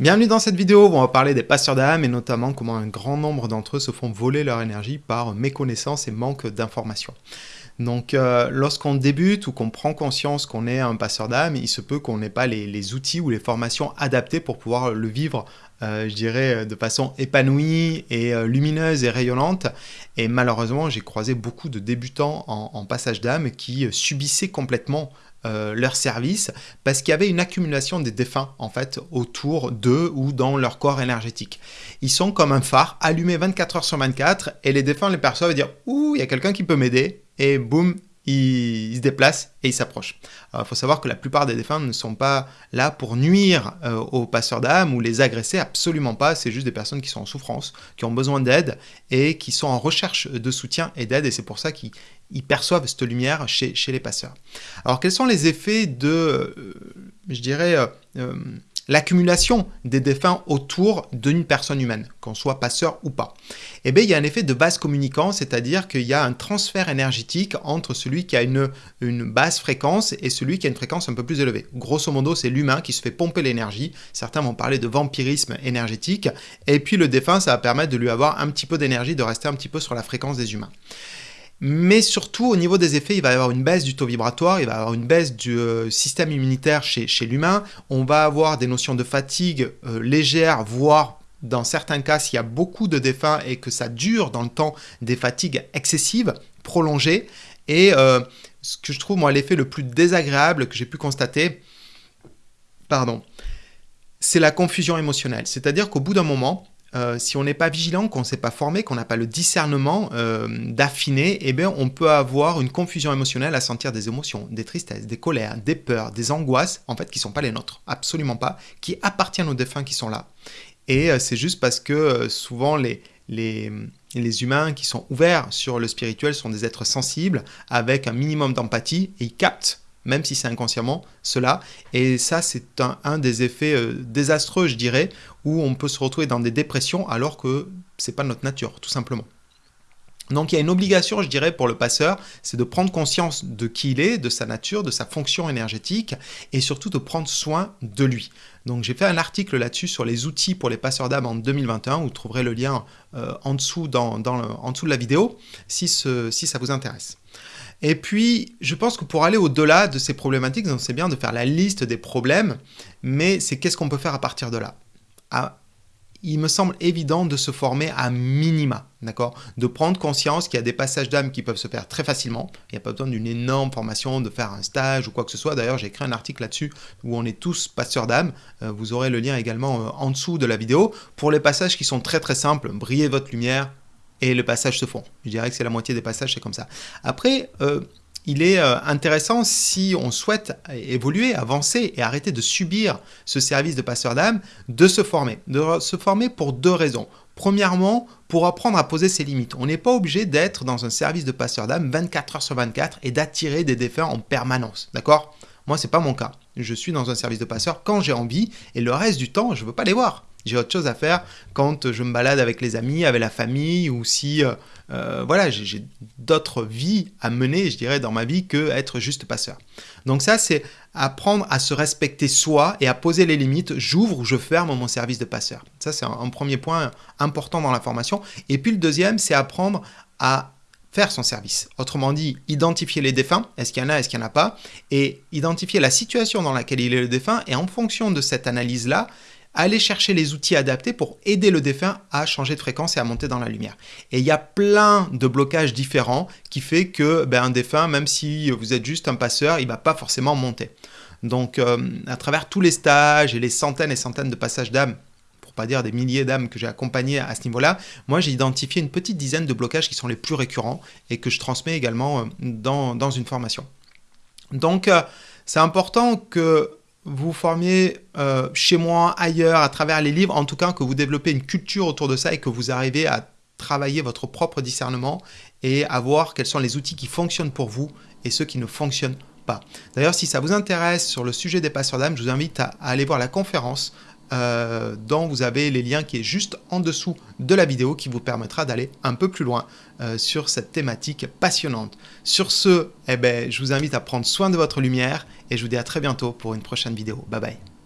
Bienvenue dans cette vidéo où on va parler des passeurs d'âme et notamment comment un grand nombre d'entre eux se font voler leur énergie par méconnaissance et manque d'informations. Donc euh, lorsqu'on débute ou qu'on prend conscience qu'on est un passeur d'âme, il se peut qu'on n'ait pas les, outils ou les formations adaptées pour pouvoir le vivre, euh, je dirais, de façon épanouie et euh, lumineuse et rayonnante. Et malheureusement, j'ai croisé beaucoup de débutants en, en passage d'âme qui subissaient complètement euh, leur service parce qu'il y avait une accumulation des défunts en fait autour d'eux ou dans leur corps énergétique. Ils sont comme un phare allumé 24 heures sur 24 et les défunts les perçoivent et dire ouh il y a quelqu'un qui peut m'aider et boum il, se déplace et il s'approche. il faut savoir que la plupart des défunts ne sont pas là pour nuire euh, aux passeurs d'âme ou les agresser, absolument pas. C'est juste des personnes qui sont en souffrance, qui ont besoin d'aide et qui sont en recherche de soutien et d'aide. Et c'est pour ça qu'ils perçoivent cette lumière chez, les passeurs. Alors, quels sont les effets de, euh, je dirais, euh, l'accumulation des défunts autour d'une personne humaine, qu'on soit passeur ou pas. Eh bien, il y a un effet de base communicant, c'est-à-dire qu'il y a un transfert énergétique entre celui qui a une, une basse fréquence et celui qui a une fréquence un peu plus élevée. Grosso modo, c'est l'humain qui se fait pomper l'énergie. Certains vont parler de vampirisme énergétique. Et puis le défunt, ça va permettre de lui avoir un petit peu d'énergie, de rester un petit peu sur la fréquence des humains. Mais surtout, au niveau des effets, il va y avoir une baisse du taux vibratoire, il va y avoir une baisse du euh, système immunitaire chez, l'humain. On va avoir des notions de fatigue euh, légère, voire dans certains cas, s'il y a beaucoup de défunts et que ça dure dans le temps, des fatigues excessives, prolongées. Et euh, ce que je trouve, moi, l'effet le plus désagréable que j'ai pu constater, pardon, c'est la confusion émotionnelle. C'est-à-dire qu'au bout d'un moment, euh, si on n'est pas vigilant, qu'on ne s'est pas formé, qu'on n'a pas le discernement euh, d'affiner, eh bien, on peut avoir une confusion émotionnelle à sentir des émotions, des tristesses, des colères, des peurs, des angoisses, en fait, qui ne sont pas les nôtres, absolument pas, qui appartiennent aux défunts qui sont là. Et euh, c'est juste parce que souvent les, les, les, humains qui sont ouverts sur le spirituel sont des êtres sensibles, avec un minimum d'empathie, et ils captent même si c'est inconsciemment, cela. Et ça, c'est un, des effets euh, désastreux, je dirais, où on peut se retrouver dans des dépressions alors que c'est pas notre nature, tout simplement. Donc il y a une obligation, je dirais, pour le passeur, c'est de prendre conscience de qui il est, de sa nature, de sa fonction énergétique, et surtout de prendre soin de lui. Donc j'ai fait un article là-dessus sur les outils pour les passeurs d'âme en 2021, vous trouverez le lien euh, en, dessous en de la vidéo, si, ça vous intéresse. Et puis, je pense que pour aller au-delà de ces problématiques, c'est bien de faire la liste des problèmes, mais c'est qu'est-ce qu'on peut faire à partir de là? Il me semble évident de se former à minima, d'accord? De prendre conscience qu'il y a des passages d'âme qui peuvent se faire très facilement. Il n'y a pas besoin d'une énorme formation, de faire un stage ou quoi que ce soit. D'ailleurs, j'ai écrit un article là-dessus où on est tous passeurs d'âme. Euh, vous aurez le lien également euh, en dessous de la vidéo. Pour les passages qui sont très très simples, brillez votre lumière, et le passage se fond. Je dirais que c'est la moitié des passages, c'est comme ça. Après, euh, il est euh, intéressant si on souhaite évoluer, avancer et arrêter de subir ce service de passeur d'âme, de se former. De se former pour deux raisons. Premièrement, pour apprendre à poser ses limites. On n'est pas obligé d'être dans un service de passeur d'âme 24 heures sur 24 et d'attirer des défunts en permanence. D'accord? Moi, c'est pas mon cas. Je suis dans un service de passeur quand j'ai envie et le reste du temps, je ne veux pas les voir. J'ai autre chose à faire quand je me balade avec les amis, avec la famille, ou si euh, euh, voilà, j'ai d'autres vies à mener, je dirais, dans ma vie que être juste passeur. Donc ça, c'est apprendre à se respecter soi et à poser les limites. J'ouvre ou je ferme mon service de passeur. Ça, c'est un, premier point important dans la formation. Et puis le deuxième, c'est apprendre à faire son service. Autrement dit, identifier les défunts, est-ce qu'il y en a, est-ce qu'il n'y en a pas, et identifier la situation dans laquelle il est le défunt, et en fonction de cette analyse-là, aller chercher les outils adaptés pour aider le défunt à changer de fréquence et à monter dans la lumière. Et il y a plein de blocages différents qui fait que ben, un défunt, même si vous êtes juste un passeur, il ne va pas forcément monter. Donc euh, à travers tous les stages et les centaines et centaines de passages d'âme, pour pas dire des milliers d'âmes que j'ai accompagnées à ce niveau-là, moi j'ai identifié une petite dizaine de blocages qui sont les plus récurrents et que je transmets également euh, dans, une formation. Donc euh, c'est important que vous formiez euh, chez moi, ailleurs, à travers les livres, en tout cas que vous développez une culture autour de ça et que vous arrivez à travailler votre propre discernement et à voir quels sont les outils qui fonctionnent pour vous et ceux qui ne fonctionnent pas. D'ailleurs, si ça vous intéresse sur le sujet des passeurs d'âme, je vous invite à, aller voir la conférence euh, dont vous avez les liens qui est juste en dessous de la vidéo qui vous permettra d'aller un peu plus loin euh, sur cette thématique passionnante. Sur ce, eh ben, je vous invite à prendre soin de votre lumière et je vous dis à très bientôt pour une prochaine vidéo. Bye bye